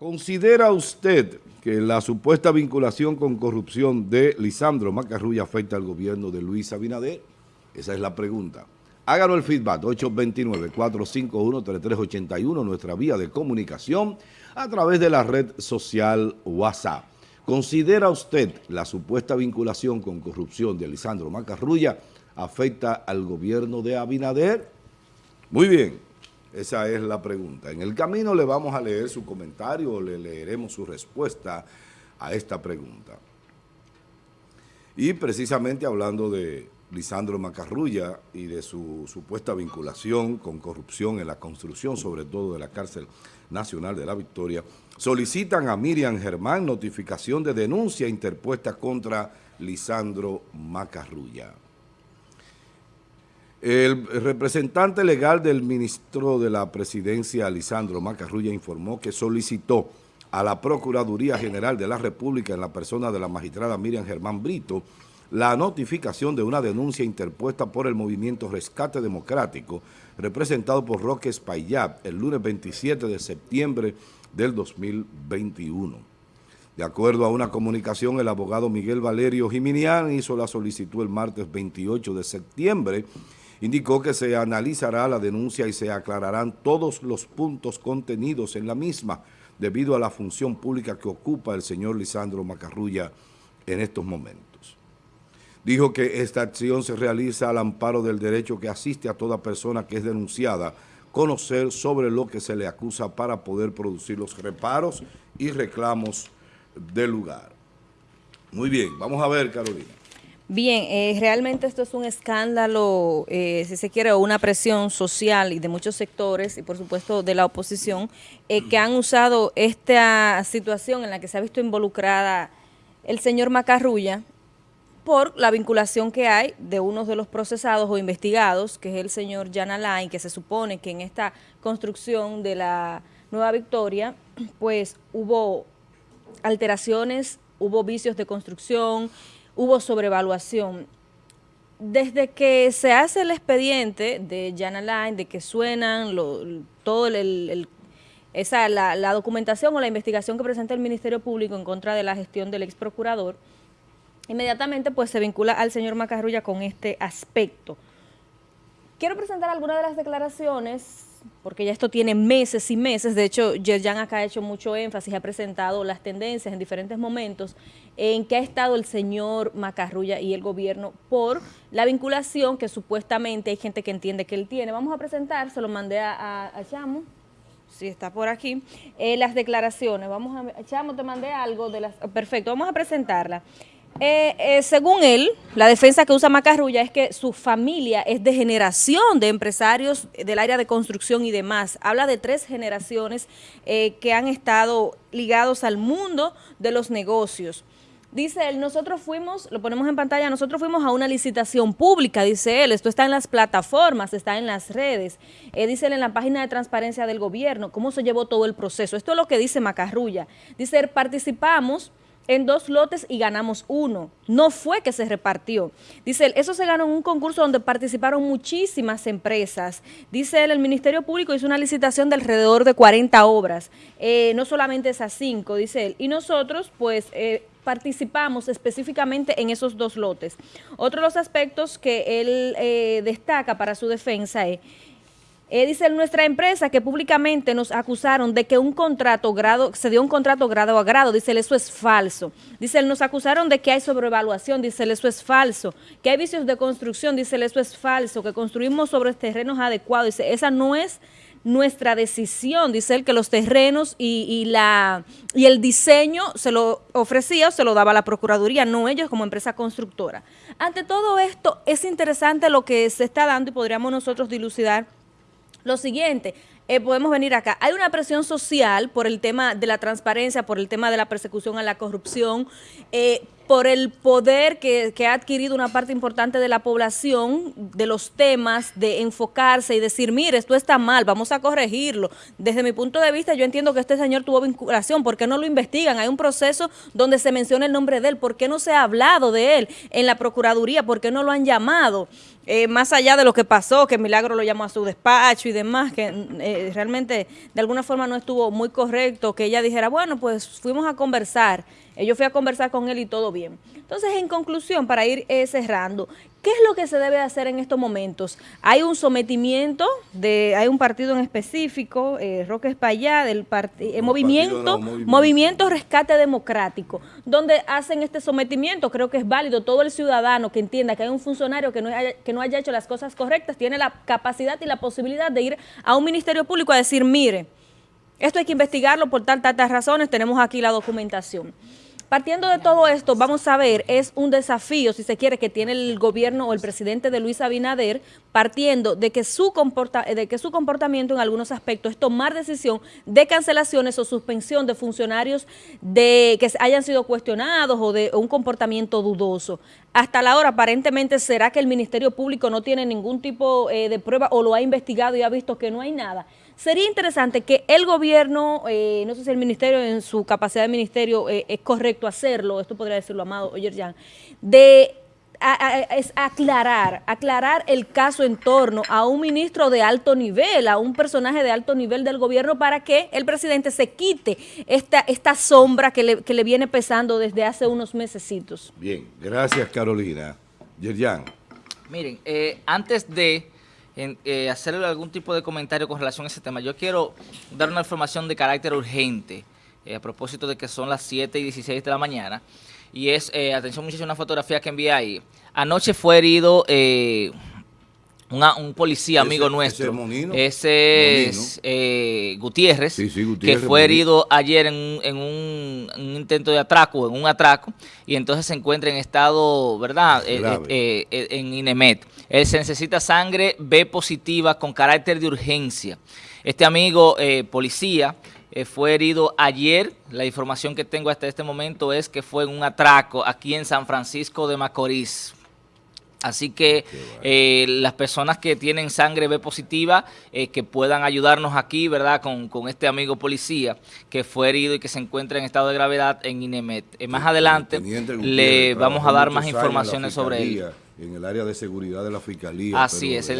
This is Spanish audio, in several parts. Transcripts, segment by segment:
¿Considera usted que la supuesta vinculación con corrupción de Lisandro Macarrulla afecta al gobierno de Luis Abinader? Esa es la pregunta. Háganos el feedback, 829-451-3381, nuestra vía de comunicación a través de la red social WhatsApp. ¿Considera usted la supuesta vinculación con corrupción de Lisandro Macarrulla afecta al gobierno de Abinader? Muy bien. Esa es la pregunta. En el camino le vamos a leer su comentario o le leeremos su respuesta a esta pregunta. Y precisamente hablando de Lisandro Macarrulla y de su supuesta vinculación con corrupción en la construcción, sobre todo de la cárcel nacional de la Victoria, solicitan a Miriam Germán notificación de denuncia interpuesta contra Lisandro Macarrulla. El representante legal del ministro de la Presidencia, Lisandro Macarrulla, informó que solicitó a la Procuraduría General de la República en la persona de la magistrada Miriam Germán Brito la notificación de una denuncia interpuesta por el movimiento Rescate Democrático representado por Roque Espaillat el lunes 27 de septiembre del 2021. De acuerdo a una comunicación, el abogado Miguel Valerio Jiminián hizo la solicitud el martes 28 de septiembre Indicó que se analizará la denuncia y se aclararán todos los puntos contenidos en la misma debido a la función pública que ocupa el señor Lisandro Macarrulla en estos momentos. Dijo que esta acción se realiza al amparo del derecho que asiste a toda persona que es denunciada conocer sobre lo que se le acusa para poder producir los reparos y reclamos del lugar. Muy bien, vamos a ver, Carolina. Bien, eh, realmente esto es un escándalo, eh, si se quiere, o una presión social y de muchos sectores y por supuesto de la oposición eh, que han usado esta situación en la que se ha visto involucrada el señor Macarrulla por la vinculación que hay de uno de los procesados o investigados, que es el señor Jan Alain, que se supone que en esta construcción de la Nueva Victoria, pues hubo alteraciones, hubo vicios de construcción, hubo sobrevaluación. Desde que se hace el expediente de Jana Line, de que suenan todo el, esa, la, documentación o la investigación que presenta el Ministerio Público en contra de la gestión del ex procurador, inmediatamente pues se vincula al señor Macarrulla con este aspecto. Quiero presentar algunas de las declaraciones porque ya esto tiene meses y meses, de hecho Yerjan acá ha hecho mucho énfasis, ha presentado las tendencias en diferentes momentos en que ha estado el señor Macarrulla y el gobierno por la vinculación que supuestamente hay gente que entiende que él tiene. Vamos a presentar, se lo mandé a, Chamo, si está por aquí, eh, las declaraciones. Vamos a, Chamo, te mandé algo de las, perfecto, vamos a presentarla. Eh, eh, según él, la defensa que usa Macarrulla es que su familia es de generación de empresarios del área de construcción y demás. Habla de tres generaciones eh, que han estado ligados al mundo de los negocios. Dice él, nosotros fuimos, lo ponemos en pantalla, nosotros fuimos a una licitación pública, dice él, esto está en las plataformas, está en las redes, dice él en la página de transparencia del gobierno, cómo se llevó todo el proceso. Esto es lo que dice Macarrulla. Dice, participamos en dos lotes y ganamos uno. No fue que se repartió. Dice él, eso se ganó en un concurso donde participaron muchísimas empresas. Dice él, el Ministerio Público hizo una licitación de alrededor de 40 obras, eh, no solamente esas cinco, dice él. Y nosotros, pues, eh, participamos específicamente en esos dos lotes. Otro de los aspectos que él eh, destaca para su defensa es eh, dice nuestra empresa que públicamente nos acusaron de que un contrato grado, se dio un contrato grado a grado, dice eso es falso. Dice nos acusaron de que hay sobrevaluación, dice eso es falso. Que hay vicios de construcción, dice eso es falso. Que construimos sobre terrenos adecuados, dice esa no es nuestra decisión, dice él, que los terrenos y, y, la, y el diseño se lo ofrecía o se lo daba la Procuraduría, no ellos como empresa constructora. Ante todo esto, es interesante lo que se está dando y podríamos nosotros dilucidar lo siguiente, eh, podemos venir acá. Hay una presión social por el tema de la transparencia, por el tema de la persecución a la corrupción, eh, por el poder que, ha adquirido una parte importante de la población, de los temas, de enfocarse y decir, mire, esto está mal, vamos a corregirlo. Desde mi punto de vista, yo entiendo que este señor tuvo vinculación, ¿por qué no lo investigan? Hay un proceso donde se menciona el nombre de él, ¿por qué no se ha hablado de él en la Procuraduría? ¿Por qué no lo han llamado? Eh, más allá de lo que pasó, que Milagro lo llamó a su despacho y demás, que eh, realmente de alguna forma no estuvo muy correcto, que ella dijera, bueno, pues fuimos a conversar, yo fui a conversar con él y todo bien. Entonces, en conclusión, para ir cerrando, ¿Qué es lo que se debe hacer en estos momentos? Hay un sometimiento, de, hay un partido en específico, eh, Roque Espallá, del eh, movimiento, movimiento, Rescate Democrático, donde hacen este sometimiento, creo que es válido, todo el ciudadano que entienda que hay un funcionario que no, haya, que no haya hecho las cosas correctas, tiene la capacidad y la posibilidad de ir a un ministerio público a decir, mire, esto hay que investigarlo por tantas razones, tenemos aquí la documentación. Partiendo de todo esto, vamos a ver, es un desafío, si se quiere, que tiene el gobierno o el presidente de Luis Abinader, partiendo de que su, comporta de que su comportamiento en algunos aspectos es tomar decisión de cancelaciones o suspensión de funcionarios de que hayan sido cuestionados o de un comportamiento dudoso. Hasta la hora, aparentemente, ¿será que el Ministerio Público no tiene ningún tipo eh, de prueba o lo ha investigado y ha visto que no hay nada? Sería interesante que el gobierno, eh, no sé si el ministerio en su capacidad de ministerio eh, es correcto hacerlo, esto podría decirlo Amado Oyerjan, de es aclarar, aclarar el caso en torno a un ministro de alto nivel, a un personaje de alto nivel del gobierno para que el presidente se quite esta, esta sombra que le, que le viene pesando desde hace unos mesecitos. Bien, gracias Carolina. Yerjan. Miren, eh, antes de en, eh, hacerle algún tipo de comentario con relación a ese tema. Yo quiero dar una información de carácter urgente eh, a propósito de que son las 7 y 16 de la mañana. Y es, eh, atención muchachos, una fotografía que envié ahí. Anoche fue herido eh, un policía amigo nuestro, ese, es eh, Gutiérrez, que fue herido ayer en, un, intento de atraco, en un atraco, y entonces se encuentra en estado, ¿verdad?, eh, eh, en INEMET. Él se necesita sangre B positiva con carácter de urgencia. Este amigo policía fue herido ayer, la información que tengo hasta este momento es que fue en un atraco aquí en San Francisco de Macorís. Así que eh, las personas que tienen sangre B positiva, eh, que puedan ayudarnos aquí, ¿verdad? Con, con, este amigo policía que fue herido y que se encuentra en estado de gravedad en INEMET. Eh, más adelante le vamos a dar más informaciones sobre él en el área de seguridad de la Fiscalía. Así es,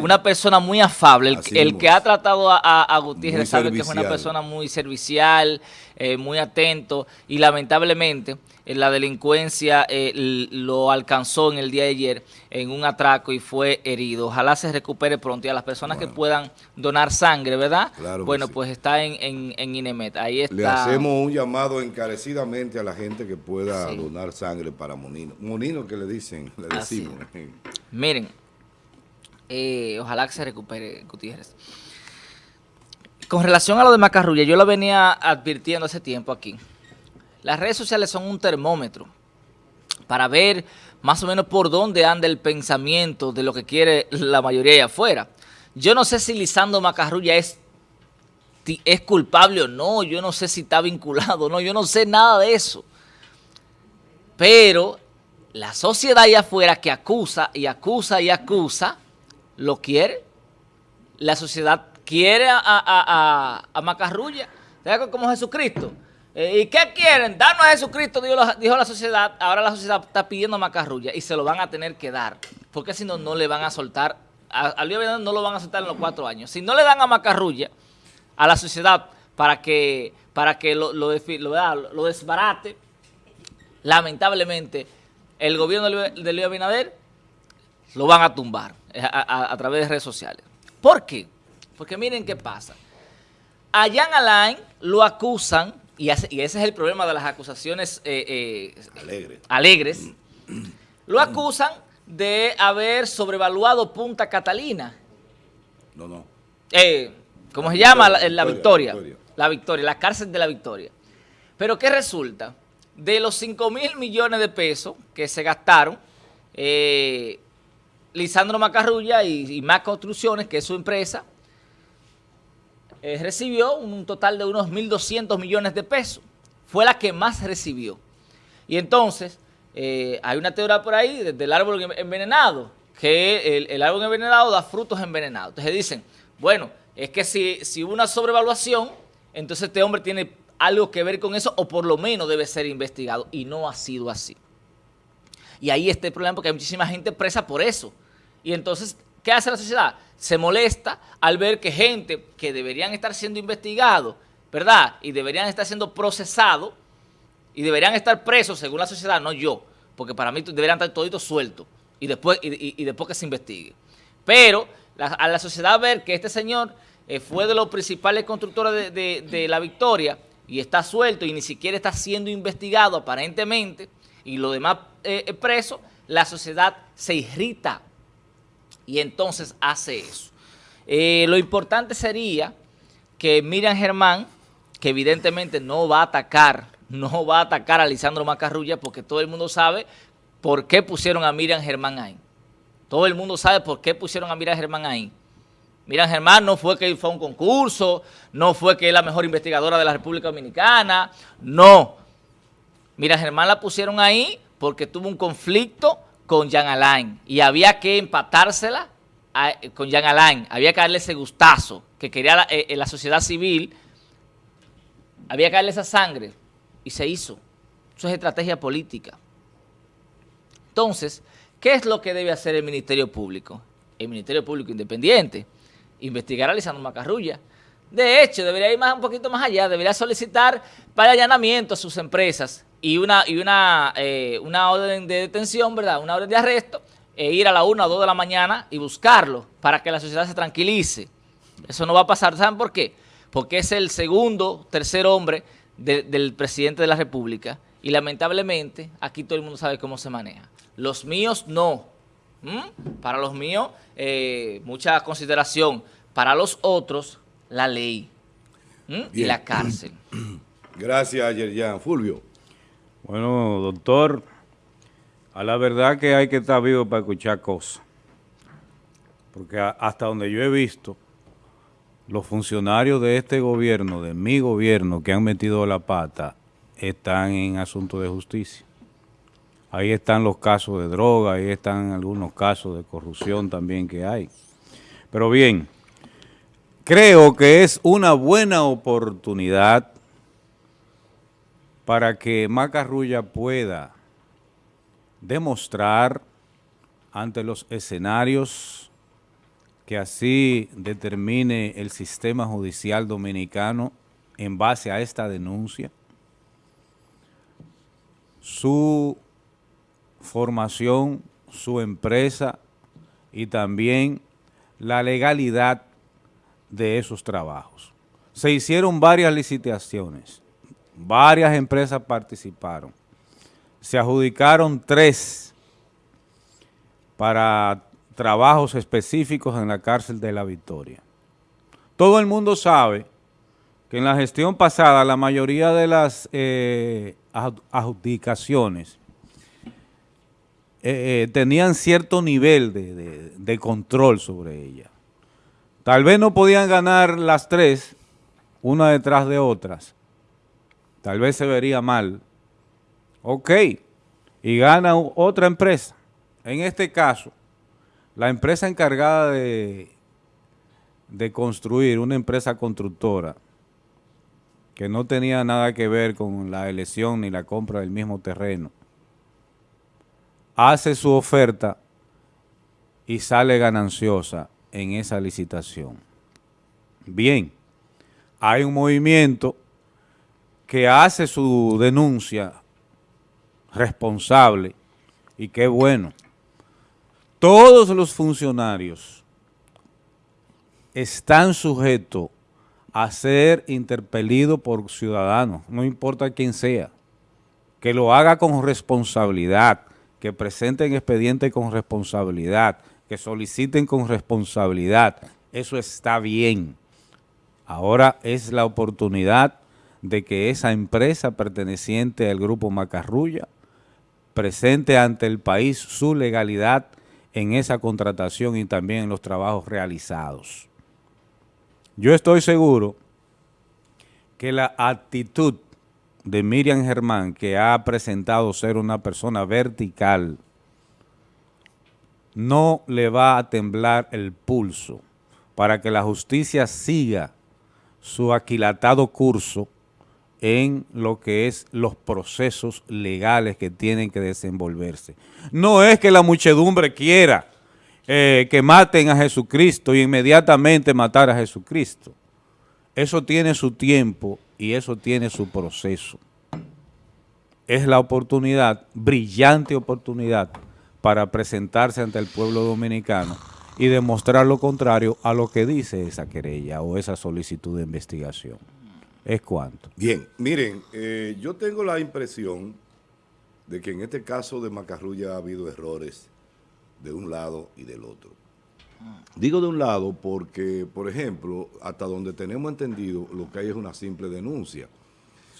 una persona muy afable, el, que ha tratado a, a, Gutiérrez sabe que es una persona muy servicial, eh, muy atento y lamentablemente eh, la delincuencia eh, lo alcanzó en el día de ayer en un atraco y fue herido. Ojalá se recupere pronto y a las personas que puedan donar sangre, ¿verdad? bueno, pues está en, en, INEMET. Ahí está. Le hacemos un llamado encarecidamente a la gente que pueda donar sangre para Monino. Monino que le dicen, le decimos. Miren, ojalá que se recupere Gutiérrez. Con relación a lo de Macarrulla, yo lo venía advirtiendo hace tiempo aquí. Las redes sociales son un termómetro para ver más o menos por dónde anda el pensamiento de lo que quiere la mayoría de afuera. Yo no sé si Lisandro Macarrulla es, es culpable o no, yo no sé si está vinculado o no, yo no sé nada de eso. Pero la sociedad allá afuera que acusa y acusa y acusa, lo quiere. La sociedad quiere a, a, a, Macarrulla, como Jesucristo. Eh, ¿Y qué quieren? Darnos a Jesucristo, dijo la, dijo la sociedad. Ahora la sociedad está pidiendo a Macarrulla y se lo van a tener que dar. Porque si no, no le van a soltar. Al día no lo van a soltar en los cuatro años. Si no le dan a Macarrulla, a la sociedad, para que, para que lo, lo, lo, desbarate, lamentablemente, el gobierno de Luis Abinader lo van a tumbar eh, a, a través de redes sociales. ¿Por qué? Porque miren qué pasa. A Jan Alain lo acusan, y, ese es el problema de las acusaciones eh, eh, alegres, lo acusan de haber sobrevaluado Punta Catalina. No, no. Eh, ¿Cómo se llama? La, victoria, La Victoria, la cárcel de la Victoria. Pero ¿qué resulta? De los 5 mil millones de pesos que se gastaron, Lisandro Macarrulla y, y Más Construcciones, que es su empresa, eh, recibió un total de unos 1.200 millones de pesos. Fue la que más recibió. Y entonces, eh, hay una teoría por ahí del árbol envenenado, que el, árbol envenenado da frutos envenenados. Entonces dicen, bueno, es que si, si hubo una sobrevaluación, entonces este hombre tiene algo que ver con eso o por lo menos debe ser investigado y no ha sido así. Y ahí está el problema porque hay muchísima gente presa por eso. Y entonces, ¿qué hace la sociedad? Se molesta al ver que gente que deberían estar siendo investigados, ¿verdad? Y deberían estar siendo procesados y deberían estar presos según la sociedad, no yo, porque para mí deberían estar toditos sueltos y después, y, después que se investigue. Pero a la sociedad ver que este señor eh, fue de los principales constructores de, la victoria y está suelto y ni siquiera está siendo investigado aparentemente, y los demás eh, eh, presos, la sociedad se irrita y entonces hace eso. lo importante sería que Miriam Germán, que evidentemente no va a atacar, no va a atacar a Lisandro Macarrulla porque todo el mundo sabe por qué pusieron a Miriam Germán ahí. Todo el mundo sabe por qué pusieron a Miriam Germán ahí. Miriam Germán no fue que fue a un concurso, no fue que es la mejor investigadora de la República Dominicana, no. Miriam Germán la pusieron ahí porque tuvo un conflicto con Jean Alain y había que empatársela con Jean Alain, había que darle ese gustazo que quería la, eh, la sociedad civil, había que darle esa sangre y se hizo. Eso es estrategia política. Entonces, ¿qué es lo que debe hacer el Ministerio Público? El Ministerio Público Independiente, investigar a Lisandro Macarrulla. De hecho, debería ir más, un poquito más allá, debería solicitar para allanamiento a sus empresas y una, y una, eh, una orden de detención, ¿verdad? Una orden de arresto, e ir a la 1 o 2 de la mañana y buscarlo para que la sociedad se tranquilice. Eso no va a pasar. ¿Saben por qué? Porque es el segundo, tercer hombre del presidente de la República y lamentablemente aquí todo el mundo sabe cómo se maneja. Los míos no. ¿Mm? Para los míos, eh, mucha consideración. Para los otros, la ley ¿Mm? y la cárcel. Gracias, Yerjan. Fulvio. Bueno, doctor, a la verdad que hay que estar vivo para escuchar cosas. Porque hasta donde yo he visto, los funcionarios de este gobierno, de mi gobierno, que han metido la pata, están en asuntos de justicia. Ahí están los casos de droga, ahí están algunos casos de corrupción también que hay. Pero bien, creo que es una buena oportunidad para que Macarrulla pueda demostrar ante los escenarios que así determine el sistema judicial dominicano en base a esta denuncia, su formación, su empresa y también la legalidad de esos trabajos. Se hicieron varias licitaciones, varias empresas participaron, se adjudicaron tres para trabajos específicos en la cárcel de La Victoria. Todo el mundo sabe que en la gestión pasada la mayoría de las eh, adjudicaciones eh, eh, tenían cierto nivel de, control sobre ella. Tal vez no podían ganar las tres, una detrás de otras. Tal vez se vería mal. Ok, y gana otra empresa. En este caso, la empresa encargada de, de construir, una empresa constructora, que no tenía nada que ver con la elección ni la compra del mismo terreno, hace su oferta y sale gananciosa en esa licitación. Bien, hay un movimiento que hace su denuncia responsable y qué bueno. Todos los funcionarios están sujetos a ser interpelidos por ciudadanos, no importa quién sea, que lo haga con responsabilidad, que presenten expedientes con responsabilidad, que soliciten con responsabilidad. Eso está bien. Ahora es la oportunidad de que esa empresa perteneciente al Grupo Macarrulla presente ante el país su legalidad en esa contratación y también en los trabajos realizados. Yo estoy seguro que la actitud de Miriam Germán, que ha presentado ser una persona vertical, no le va a temblar el pulso para que la justicia siga su aquilatado curso en lo que es los procesos legales que tienen que desenvolverse. No es que la muchedumbre quiera eh, que maten a Jesucristo y inmediatamente matar a Jesucristo. Eso tiene su tiempo y eso tiene su proceso. Es la oportunidad, brillante oportunidad, para presentarse ante el pueblo dominicano y demostrar lo contrario a lo que dice esa querella o esa solicitud de investigación. ¿Es cuánto? Bien, miren, eh, yo tengo la impresión de que en este caso de Macarrulla ha habido errores de un lado y del otro. Digo de un lado porque, por ejemplo, hasta donde tenemos entendido, lo que hay es una simple denuncia.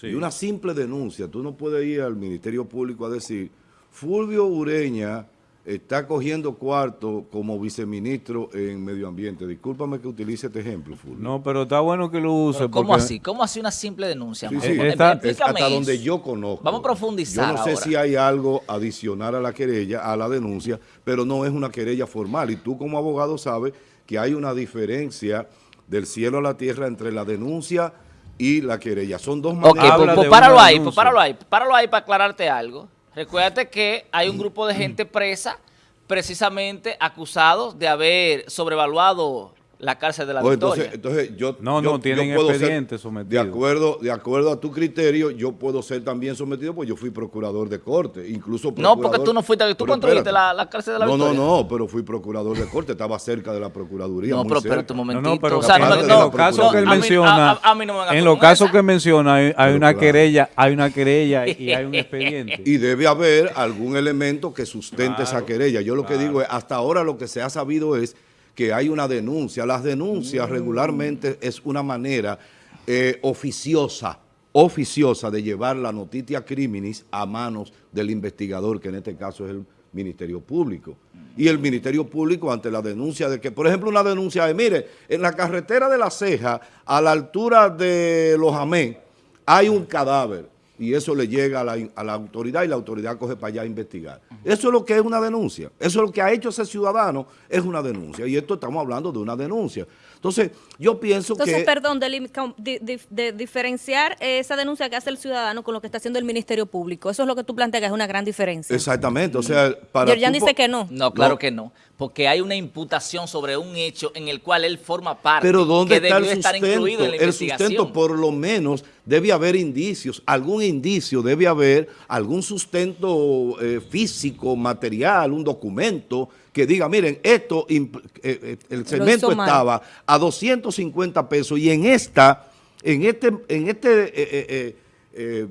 Y una simple denuncia, tú no puedes ir al Ministerio Público a decir, Fulvio Ureña está cogiendo cuarto como viceministro en Medio Ambiente. Discúlpame que utilice este ejemplo, Fulvio. No, pero está bueno que lo use. Pero ¿Cómo porque- así? ¿Cómo así una simple denuncia? Sí, Mauro? sí, Eh, está- es hasta donde yo conozco. Vamos a profundizar Yo no sé ahora. si hay algo adicional a la querella, a la denuncia, pero no es una querella formal. Y tú como abogado sabes que hay una diferencia del cielo a la tierra entre la denuncia y la querella. Son dos Ok, maneras. pues, Habla pues de páralo ahí, pues páralo ahí, páralo ahí para aclararte algo. Recuérdate que hay un grupo de gente presa precisamente acusados de haber sobrevaluado la cárcel de la Pues Victoria. entonces, entonces yo, No, yo- no, tienen yo puedo ser- expediente sometido. De acuerdo, de acuerdo a tu criterio, yo puedo ser también sometido, pues yo fui procurador de corte, incluso no, porque tú no fuiste, tú construiste la, la cárcel de la No, no, Victoria. no, pero fui procurador de corte, estaba cerca de la procuraduría. No, muy pero espérate un momentito. No, no, pero o sea, no, no, en los casos que él no, menciona, a- a- a mí no me vengas en los casos que menciona hay, una claro. querella, hay una querella y hay un expediente. Y debe haber algún elemento que sustente esa querella. Yo lo que digo es, hasta ahora lo que se ha sabido es que hay una denuncia. Las denuncias regularmente es una manera eh, oficiosa, oficiosa de llevar la noticia criminis a manos del investigador, que en este caso es el Ministerio Público. Y el Ministerio Público ante la denuncia de que, por ejemplo, una denuncia de, mire, en la carretera de La Ceja, a la altura de Los Amén, hay un cadáver y eso le llega a la, a la autoridad y la autoridad coge para allá a investigar. Eso es lo que es una denuncia. Eso es lo que ha hecho ese ciudadano, es una denuncia. Y esto estamos hablando de una denuncia. Entonces, yo pienso Entonces, que... perdón, de, diferenciar esa denuncia que hace el ciudadano con lo que está haciendo el Ministerio Público. Eso es lo que tú planteas, que es una gran diferencia. Exactamente, o sea, para... Yerjan tú dice que no. No, claro No. que no, porque hay una imputación sobre un hecho en el cual él forma parte, Pero ¿dónde que está el debió estar sustento? incluido en la El investigación. sustento, por lo menos, debe haber indicios, algún indicio, debe haber algún sustento eh, físico, material, un documento que diga, miren, esto, eh, eh, el cemento estaba a 250 pesos y en esta, en este, en este,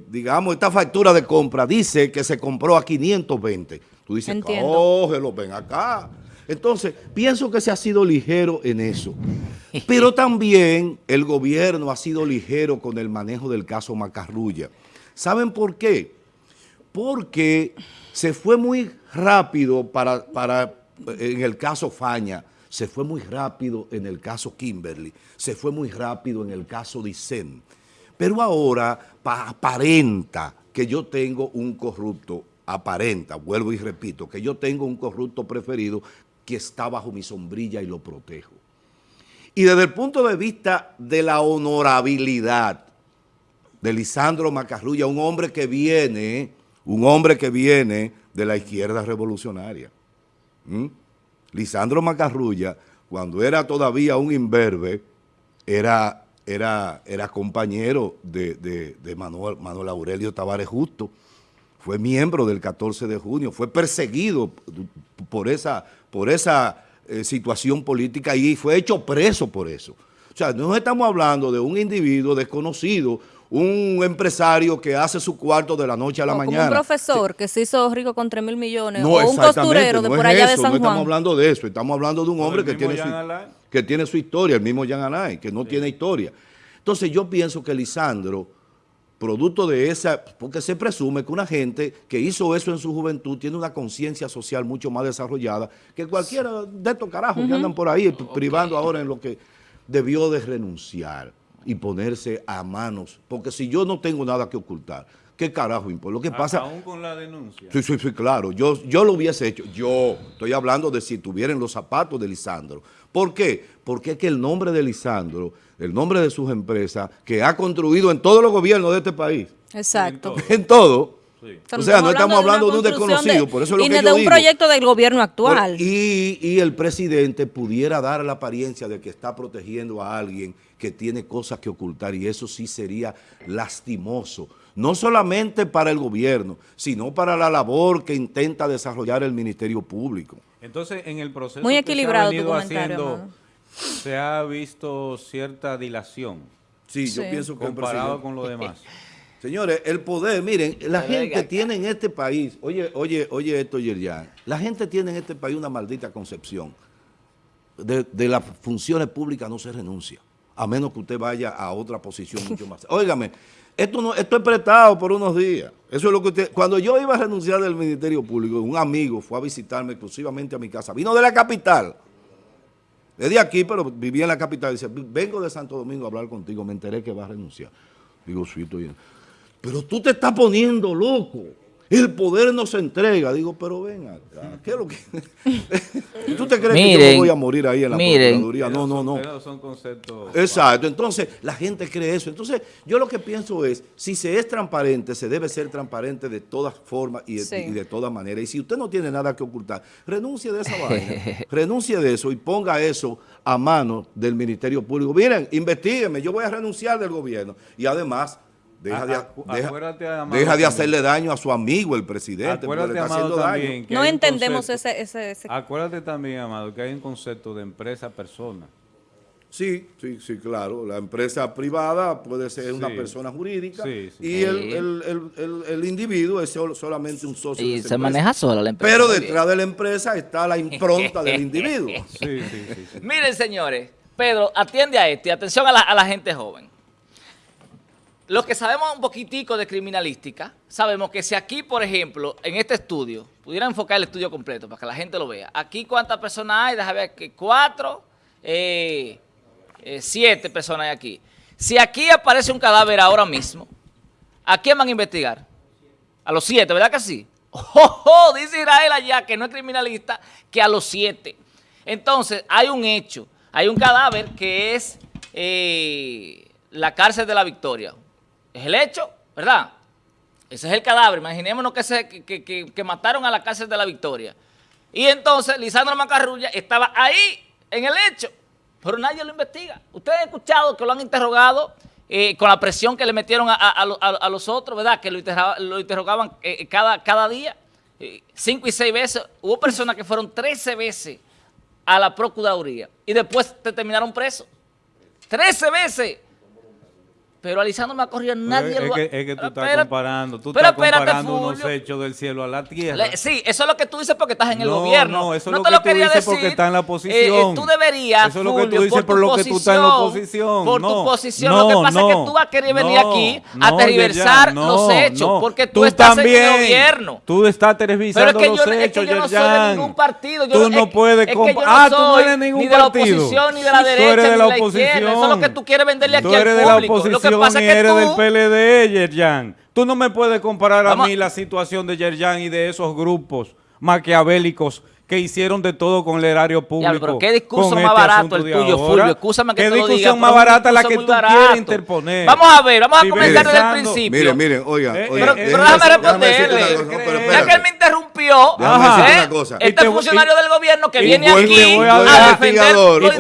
digamos, esta factura de compra dice que se compró a 520. Tú dices, Entiendo. cógelo, ven acá. Entonces, pienso que se ha sido ligero en eso. Pero también el gobierno ha sido ligero con el manejo del caso Macarrulla. ¿Saben por qué? Porque se fue muy rápido para, para, en el caso Faña, se fue muy rápido en el caso Kimberly, se fue muy rápido en el caso Dicen. Pero ahora pa- aparenta que yo tengo un corrupto, aparenta, vuelvo y repito, que yo tengo un corrupto preferido que está bajo mi sombrilla y lo protejo. Y desde el punto de vista de la honorabilidad de Lisandro Macarrulla, un hombre que viene, un hombre que viene de la izquierda revolucionaria. Lisandro Macarrulla, cuando era todavía un imberbe, era, era, era compañero de, de- de Manuel, Manuel Aurelio Tavares Justo, fue miembro del 14 de junio, fue perseguido por esa, por esa eh, situación política y fue hecho preso por eso. O sea, no estamos hablando de un individuo desconocido, un empresario que hace su cuarto de la noche a la O mañana. Como un profesor que se hizo rico con 3 mil millones. No, o un costurero de por allá de San no estamos Juan. hablando de eso, estamos hablando de un hombre que tiene, su, Alain. que tiene su historia, el mismo Jan Anay, que no tiene historia. Entonces yo pienso que Lisandro, producto de esa, porque se presume que una gente que hizo eso en su juventud tiene una conciencia social mucho más desarrollada que cualquiera de estos carajos que andan por ahí privando ahora en lo que debió de renunciar. y ponerse a manos, porque si yo no tengo nada que ocultar, ¿qué carajo importa? Lo que pasa... Aún con la denuncia. Sí, sí, sí, claro. Yo, yo lo hubiese hecho. Yo estoy hablando de si tuvieran los zapatos de Lisandro. ¿Por qué? Porque es que el nombre de Lisandro, el nombre de sus empresas, que ha construido en todos los gobiernos de este país, Exacto. en todo. Sí. O sea, no estamos hablando de un desconocido, por eso es lo y que de yo un digo. proyecto del gobierno actual. Por- y, y el presidente pudiera dar la apariencia de que está protegiendo a alguien que tiene cosas que ocultar y eso sí sería lastimoso, no solamente para el gobierno, sino para la labor que intenta desarrollar el Ministerio Público. Entonces, en el proceso Muy que equilibrado se tu ha venido haciendo, se ha visto cierta dilación Sí, yo Sí. pienso que comparado con lo demás. Señores, el poder, miren, la Pero gente tiene en este país, oye, oye, oye esto, Yerjan, la gente tiene en este país una maldita concepción. De, de las funciones públicas no se renuncia, a menos que usted vaya a otra posición mucho más. Óigame, esto esto es prestado por unos días. Eso es lo que usted, cuando yo iba a renunciar del Ministerio Público, un amigo fue a visitarme exclusivamente a mi casa, vino de la capital, es de aquí, pero vivía en la capital. Dice, vengo de Santo Domingo a hablar contigo, me enteré que vas a renunciar. Digo, sí, estoy bien. Pero tú te estás poniendo loco. El poder no se entrega. Digo, pero ven acá, ¿qué es lo que...? ¿Tú te crees que yo me voy a morir ahí en la miren. Procuraduría? No, no, no. Son conceptos... Exacto, entonces la gente cree eso. Entonces yo lo que pienso es, si se es transparente, se debe ser transparente de todas formas y de, Sí. y de todas maneras. Y si usted no tiene nada que ocultar, renuncie de esa vaina, renuncie de eso y ponga eso a mano del Ministerio Público. Miren, investigueme, yo voy a renunciar del gobierno. Y además, deja, de, deja- deja de hacerle daño a su amigo, el presidente, porque Acuérdate, le está Amado, haciendo daño. no entendemos concepto- ese, ese, ese- Acuérdate también, Amado, que hay un concepto de empresa-persona. Sí, sí, sí, claro. La empresa privada puede ser una persona jurídica Sí, sí. y el, Sí. el- el- el- el individuo es sol- solamente un socio de Y esa se empresa. maneja sola la empresa. Pero detrás de la empresa está la impronta del individuo. Sí, sí, sí. sí. Miren, señores, Pedro, atiende a esto y atención a la, a la gente joven. Los que sabemos un poquitico de criminalística, sabemos que si aquí, por ejemplo, en este estudio, pudiera enfocar el estudio completo para que la gente lo vea. Aquí, ¿cuántas personas hay? Déjame ver que cuatro, eh, eh, siete personas hay aquí. Si aquí aparece un cadáver ahora mismo, ¿a quién van a investigar? A los siete, ¿verdad que sí? ¡Oh, oh! Dice Israel allá, que no es criminalista, que a los siete. Entonces, hay un hecho, hay un cadáver que es eh, la cárcel de la Victoria. Es el hecho, ¿verdad? Ese es el cadáver. Imaginémonos que, se, que, que- que- mataron a la cárcel de la Victoria. Y entonces, Lisandro Macarrulla estaba ahí, en el hecho, pero nadie lo investiga. Ustedes han escuchado que lo han interrogado eh, con la presión que le metieron a, a- a a- los otros, ¿verdad? Que lo, interroga- lo interrogaban eh, cada, cada día, eh, cinco y seis veces. Hubo personas que fueron 13 veces a la Procuraduría y después te terminaron preso. 13 veces. Pero a Lisandro Macarrulla nadie es, lo ha- que, es que tú Pero estás espérate, comparando, tú pero estás espérate, comparando unos Fulvio. hechos del cielo a la tierra. Le- sí, eso es lo que tú dices porque estás en el No, gobierno. no, eso es lo te que tú quería dices decir. porque está en la Eh, eh, oposición. tú deberías, Eso es lo que tú dices por, tu lo que tú estás en la posición, oposición. Por tu No, posición. no, lo que pasa es que tú vas a querer venir aquí a tergiversar los hechos porque tú, estás en el gobierno. Tú estás Pero tergiversando es que los yo, es que hechos, yo no soy de ningún partido. Yo, tú es no puedes es Ah, tú no eres ningún ni de la partido. oposición, ni de la Tú derecha, ni de la izquierda. Eso es lo oposición. que tú quieres venderle aquí Tú al público. Que pasa es que tú, del PLD, Yerjan. Tú no me puedes comparar Vamos- a mí la situación de Yerjan y de esos grupos maquiavélicos que hicieron de todo con el erario público. Diablo, pero qué discurso con más este barato el tuyo, ahora. Fulvio. Escúchame que ¿Qué te lo diga, discusión más barata la que tú barato. quieres interponer? Vamos a ver, vamos a comenzar desde el principio. Miren, miren, oiga, Eh, oiga. eh, Pero déjame responderle. Ya Ya que él me interrumpió, ¿eh? una cosa. Y este funcionario y- del gobierno que viene aquí a defender investigador, lo Y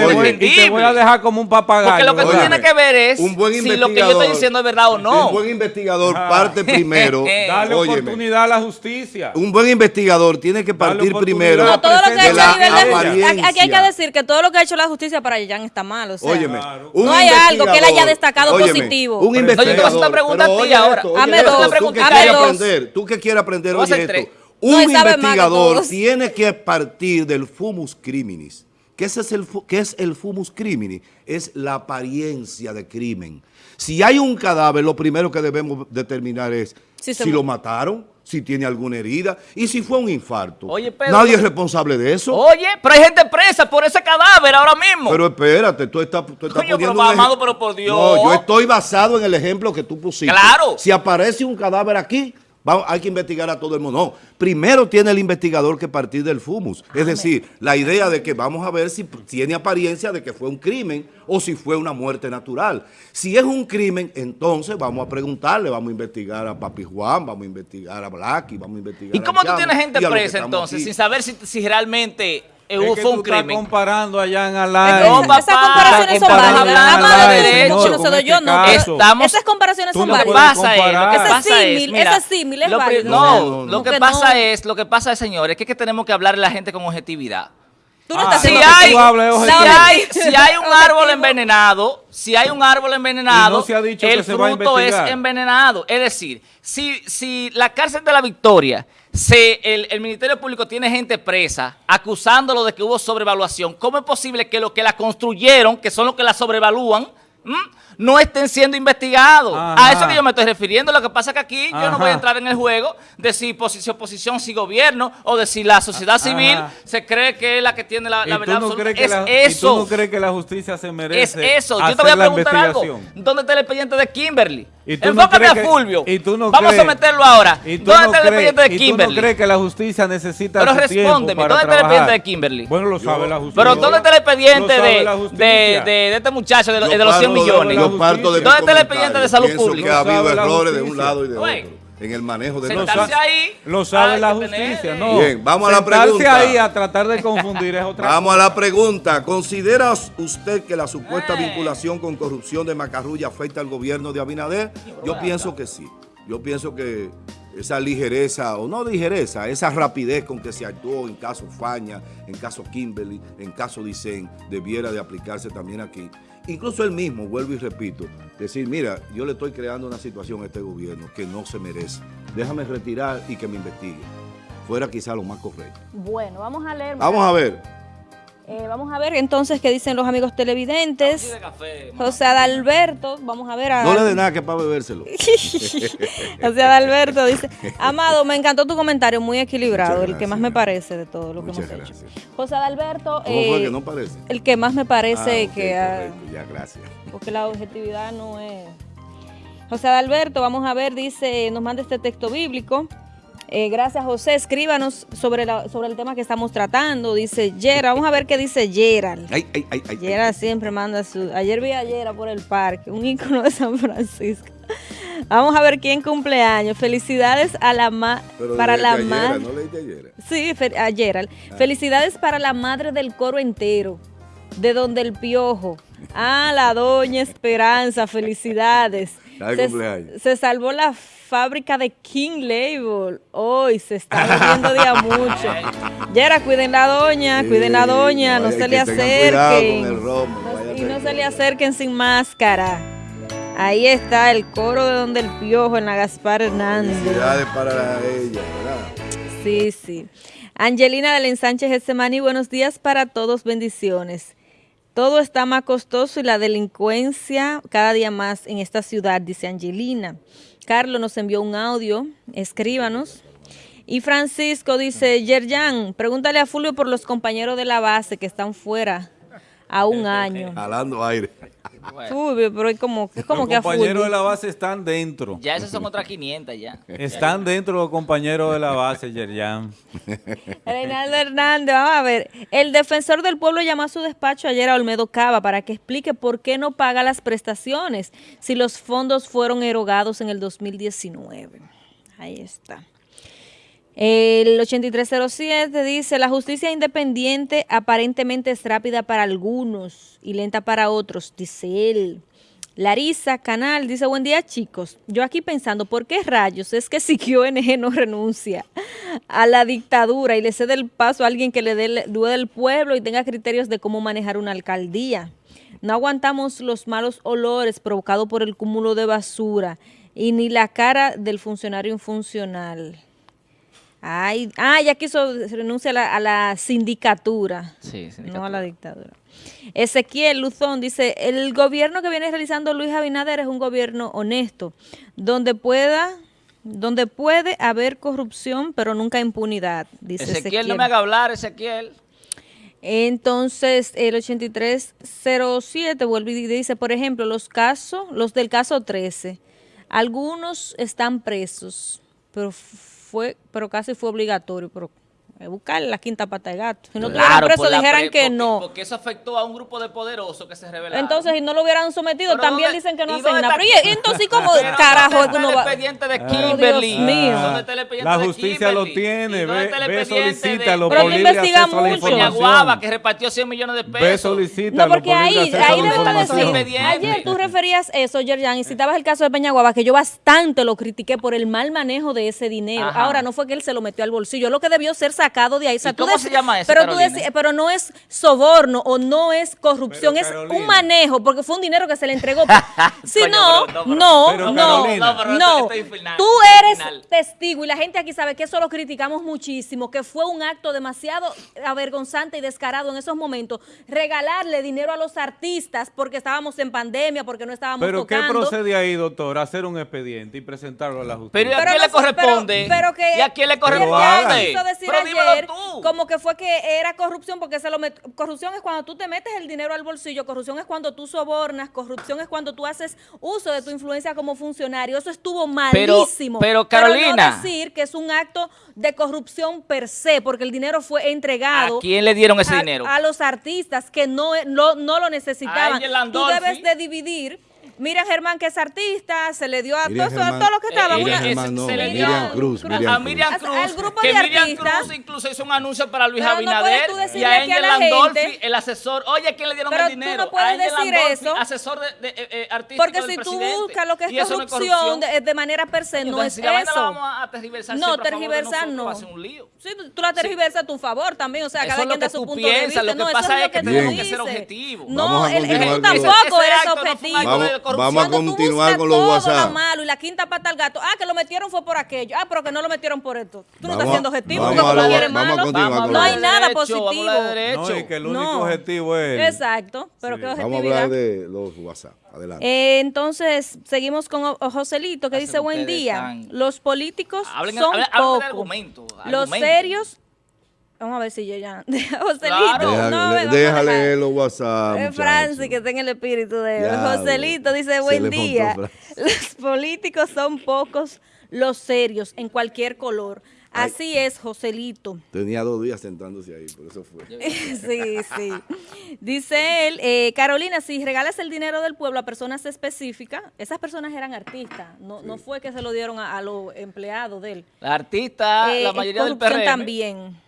te voy- a dejar como un papagayo. Porque lo que tú tienes que ver es si lo que yo estoy diciendo es verdad o no. Un buen investigador parte primero. Dale óyeme, oportunidad a la justicia. un buen investigador tiene que Dale partir primero Todo lo que ha hecho la a nivel de aquí- hay que decir que todo lo que ha hecho la justicia para Yerjan está mal. O sea, Óyeme, No hay algo que él haya destacado óyeme, positivo. Un No, yo te voy a hacer una pregunta a ti ahora. Hazme dos, Tú que quieres aprender, tú que quieres aprender, Voy a oye esto. Un investigador tiene que partir del fumus criminis. ¿Qué es, el, qué es el fumus crimini? Es la apariencia de crimen. Si hay un cadáver, lo primero que debemos determinar es Si lo mataron, si tiene alguna herida y si fue un infarto. Oye, Pedro, Nadie es responsable de eso. Oye, pero hay gente presa por ese cadáver ahora mismo. Pero espérate, tú estás, tú estás Coño, poniendo pero, un ej- amado, pero por Dios. No, yo estoy basado en el ejemplo que tú pusiste. Claro. Si aparece un cadáver aquí, hay que investigar a todo el mundo. No, primero tiene el investigador que partir del fumus. Es decir, la idea de que vamos a ver si tiene apariencia de que fue un crimen o si fue una muerte natural. Si es un crimen, entonces vamos a preguntarle, vamos a investigar a Papi Juan, vamos a investigar a Blacky, vamos a investigar ¿Y a cómo tú tienes gente y presa entonces sin saber si, si realmente Es hubo que fue tú un estás crimen? comparando allá en Es que No, papá, esas comparaciones son válidas. de de derecho. yo no. Estamos- esas comparaciones son válidas. pasa es, lo que pasa es, símil, mira, ese símil es válido. No, No, no, no. lo que pasa no. es, lo que pasa es, señores, que es que tenemos que hablarle a la gente con objetividad. Tú no Ah, estás Si lo haciendo- que hay, tú hablas es si hay, si hay un árbol envenenado, si hay un árbol envenenado, Y no se ha dicho el que se va a fruto es envenenado. Es decir, si, si la cárcel de la Victoria, se, el, el Ministerio Público tiene gente presa acusándolo de que hubo sobrevaluación, ¿cómo es posible que los que la construyeron, que son los que la sobrevalúan, no estén siendo investigados? Ajá. A eso que yo me estoy refiriendo. Lo que pasa es que aquí yo no voy a entrar en el juego de si posi- oposición, si gobierno, o de si la sociedad civil Ajá. se cree que es la que tiene la, ¿Y la verdad no absoluta. es la- eso. ¿Y tú no crees que la justicia se Es merece eso. Yo te voy a preguntar algo. ¿Dónde está el expediente de Kimberly? ¿Y tú no Enfócame crees a que- Fulvio. y tú no Vamos crees- a meterlo ahora. ¿Y tú ¿Dónde no está el expediente de y tú Kimberly? no crees que la justicia necesita Pero respóndeme, para ¿dónde está el trabajar? expediente de Kimberly? Bueno, lo sabe la justicia. Pero ¿dónde está el expediente de, de, de- de este muchacho de, lo- Yo de los 100 parto de- millones? yo parto de ¿Dónde está el expediente de salud pública? que ha habido errores de un lado y de otro en el manejo de Lo los ahí, Lo sabe la tener, justicia, eh. no. Bien, vamos a la Sentarse pregunta. ahí a tratar de confundir es otra Vamos a la pregunta. ¿Considera usted que la supuesta Eh. vinculación con corrupción de Macarrulla afecta al gobierno de Abinader? Yo pienso que sí. Yo pienso que esa ligereza, o no ligereza, esa rapidez con que se actuó en caso Faña, en caso Kimberly, en caso Dicen, debiera de aplicarse también aquí. Incluso él mismo, vuelvo y repito, decir, mira, yo le estoy creando una situación a este gobierno que no se merece. Déjame retirar y que me investigue. Fuera quizá lo más correcto. Bueno, vamos a leer. Vamos a ver. Eh, vamos a ver entonces qué dicen los amigos televidentes. de café, mamá. José Adalberto, vamos a ver a... No le dé nada que para bebérselo. José Adalberto dice, Amado, me encantó tu comentario, muy equilibrado, el que más me parece de todo lo que Muchas hemos hecho. gracias. José Adalberto, ¿Cómo fue eh, que no parece? el que más me parece Ah, que... correcto, ya, gracias. porque la objetividad no es... José Adalberto, vamos a ver, dice, nos manda este texto bíblico. Eh, gracias, José. Escríbanos sobre, la- sobre el tema que estamos tratando. Dice Yera, vamos a ver qué dice Gerald. Ay, ay, ay, ay. Yera siempre manda su... Ayer vi a Yera por el parque, un ícono de San Francisco. Vamos a ver quién cumpleaños. Felicidades a la ma Pero para la madre. ¿No? Sí, a Gerald. Ah. Felicidades para la madre del coro entero, de donde el piojo. Ah, la doña Esperanza, felicidades. Se, salvó la fábrica de King Label. Hoy se está volviendo día mucho. Yera, cuiden la doña, Sí, cuiden la doña, no, se le acerquen. romo, No- y no se le acerquen sin máscara. Ahí está el coro de donde el piojo en la Gaspar Hernández. Felicidades para ella, ¿verdad? Sí, sí. Angelina del Ensanche Getsemani, buenos días para todos, bendiciones. Todo está más costoso y la delincuencia cada día más en esta ciudad, dice Angelina. Carlos nos envió un audio, escríbanos. Y Francisco dice, Yerjan, pregúntale a Fulvio por los compañeros de la base que están fuera a un año. Jalando aire. Bueno, pero es como, es como los que a compañeros de la base están dentro. ya esas son otras 500 ya. Están dentro los compañeros de la base, Yerjan. Reinaldo Hernández, vamos a ver. El defensor del pueblo llamó a su despacho ayer a Olmedo Cava para que explique por qué no paga las prestaciones si los fondos fueron erogados en el 2019. Ahí está. El 8307 dice, la justicia independiente aparentemente es rápida para algunos y lenta para otros, dice él. Larisa Canal dice, buen día chicos. Yo aquí pensando, ¿por qué rayos es que Siquio NG no renuncia a la dictadura y le cede el paso a alguien que le dé dé del pueblo y tenga criterios de cómo manejar una alcaldía? No aguantamos los malos olores provocados por el cúmulo de basura y ni la cara del funcionario infuncional. Ay, ah, ya quiso renuncia a la, a la sindicatura, Sí, no a la dictadura. Ezequiel Luzón dice, el gobierno que viene realizando Luis Abinader es un gobierno honesto, donde pueda, donde puede haber corrupción, pero nunca impunidad, dice Ezequiel, Ezequiel. no me haga hablar, Ezequiel. Entonces, el 8307 vuelve y dice, por ejemplo, los casos, los del caso 13, algunos están presos, pero fue, pero casi fue obligatorio, pero buscar la quinta pata de gato. Si no Claro, la dijeran pre- que porque- no. Porque eso afectó a un grupo de poderosos que se rebelaron. Entonces, si no lo hubieran sometido, Pero también ¿dónde- dicen que no hacen nada. Pero, ¿y entonces, ¿cómo Pero carajo ¿dónde es que está uno el va? expediente de Ay, Kimberly? Dios mío. ¿Dónde está el expediente La de justicia lo Kimberly? tiene, ¿Y dónde ve, está el ve expediente solicítalo de- Pero no investiga mucho. Información. Guava, que repartió 100 millones de pesos. Ve solicítalo No, porque ahí, ahí de información. decir, Expediente. ayer tú referías eso, Yerjan, y citabas el caso de Peñaguaba, que yo bastante lo critiqué por el mal manejo de ese dinero. Ahora, no fue que él se lo metió al bolsillo, lo que debió ser sacado de ahí. O sea, ¿Y tú cómo se llama eso, pero, tú pero no es soborno o no es corrupción, Pero, es Carolina. un manejo, porque fue un dinero que se le entregó. si Coño, no, pero no, pero- no, Pero, no, Tú eres final. testigo y la gente aquí sabe que eso lo criticamos muchísimo, que fue un acto demasiado avergonzante y descarado en esos momentos, regalarle dinero a los artistas porque estábamos en pandemia, porque no estábamos Pero ¿qué tocando. procede ahí, doctor? Hacer un expediente y presentarlo a la justicia. Pero ¿y a quién no le corresponde? Pero, pero que ¿Y a quién le corresponde? Pero ayer tú. como que fue que era corrupción porque se lo met- corrupción es cuando tú te metes el dinero al bolsillo, corrupción es cuando tú sobornas, corrupción es cuando tú haces uso de tu influencia como funcionario. Eso estuvo Pero- malísimo. pero, Carolina. no decir que es un acto de corrupción per se, porque el dinero fue entregado ¿A quién le dieron ese a- dinero? A los artistas que no, no, no lo necesitaban. Tú debes de dividir. Mira Germán que es artista, se le dio a Miriam todos los que estaban. Eh, una- Miriam Germán no, se le Miriam dio- Cruz, Cruz. Miriam a. Miriam Cruz, al grupo que de Miriam artistas. Cruz incluso hizo un anuncio para Luis Pero no puedes Abinader tú y a Angel la Landolfi, el asesor. Oye, ¿a quién le dieron Pero el tú dinero? no puedes a Angel decir Landolfi, eso. asesor de, de, eh, eh, artístico Porque del si tú presidente. buscas lo que es no corrupción de, de manera per se, no es eso. vamos a tergiversar No, tergiversar no. Sí, tú la tergiversas a tu favor también, o sea, cada es quien da su tú punto de vista. lo que no, eso pasa es lo es que tú tenemos que ser dices. objetivos. No, tampoco eres no objetivo. Corrupción. vamos a Cuando tú continuar con los todo WhatsApp. lo malo y la quinta pata al gato, ah, que lo metieron fue por aquello, ah, pero que no lo metieron por esto. Tú no estás siendo objetivo, vamos porque a tú lo lo- quieres vamos a malo. continuar con No hay nada positivo. No, y que el único No. objetivo es... Exacto, pero qué Vamos a objetividad. hablar de los WhatsApp. Adelante. Eh, entonces, seguimos con O- Joselito, que Hacen dice, buen día, tan- los políticos Hablen- son hablen- hablen de pocos. argumento, Los argumento. serios... Vamos a ver si yo ya... Joselito, Claro. Deja- no, a déjale leer los WhatsApp. Eh. Francis, que está en el espíritu de él. Joselito dice, buen montó día. Los políticos son pocos los serios en cualquier color. Ay. Así es, Joselito. Tenía dos días sentándose ahí, por eso fue. Sí, sí. Dice él, eh, Carolina, si regalas el dinero del pueblo a personas específicas, esas personas eran artistas, no, no fue que se lo dieron a, a los empleados de él. La artista, Eh, la mayoría del PRM. también.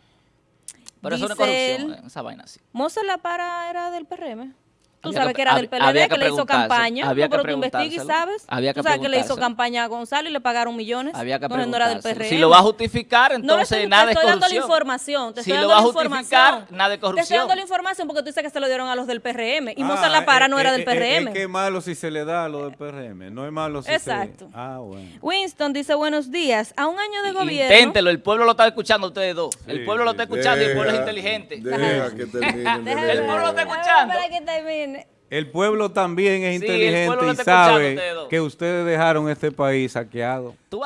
Pero eso no es Dice corrupción, esa vaina así. Mozart La Para era del PRM. Tú sabes que- que era del PLD, había que, que le hizo campaña. había No, que pero tú investigas y sabes. había que tú sabes que le hizo campaña a Gonzalo y le pagaron millones. Había que Entonces no era del preguntárselo. PRM. Si lo va a justificar, No le entonces estoy, nada te de estoy dando la corrupción. información. Te Si estoy lo dando va a la justificar, información. nada de Te estoy corrupción. dando la información porque tú dices que se lo dieron a los del PRM. Y Ah, Mozart La Para eh, no era eh, del eh, PRM. Es que es malo si se le da a lo del PRM. No es malo si Exacto. se... Ah, bueno. Winston dice buenos días. A un año de gobierno. Inténtelo, el pueblo lo está escuchando ustedes dos. el pueblo lo está escuchando y el pueblo es inteligente. Deja que. El pueblo lo está escuchando. Para que termine. El pueblo también es Sí, inteligente y sabe que ustedes dejaron este país saqueado. Tú